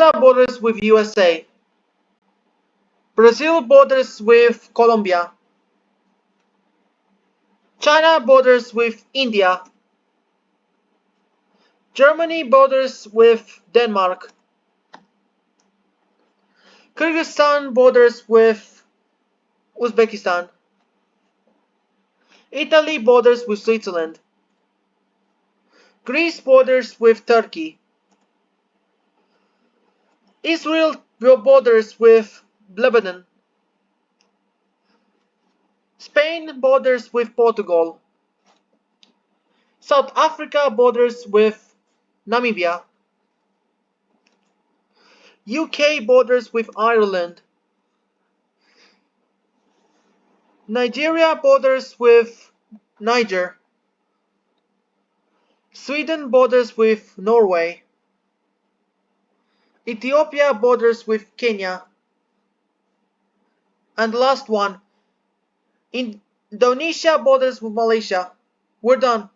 Canada borders with USA. Brazil borders with Colombia. China borders with India. Germany borders with Denmark. Kyrgyzstan borders with Uzbekistan. Italy borders with Switzerland. Greece borders with Turkey. Israel borders with Lebanon. Spain borders with Portugal. South Africa borders with Namibia. UK borders with Ireland. Nigeria borders with Niger. Sweden borders with Norway. Ethiopia borders with Kenya. And last one, Indonesia borders with Malaysia. We're done.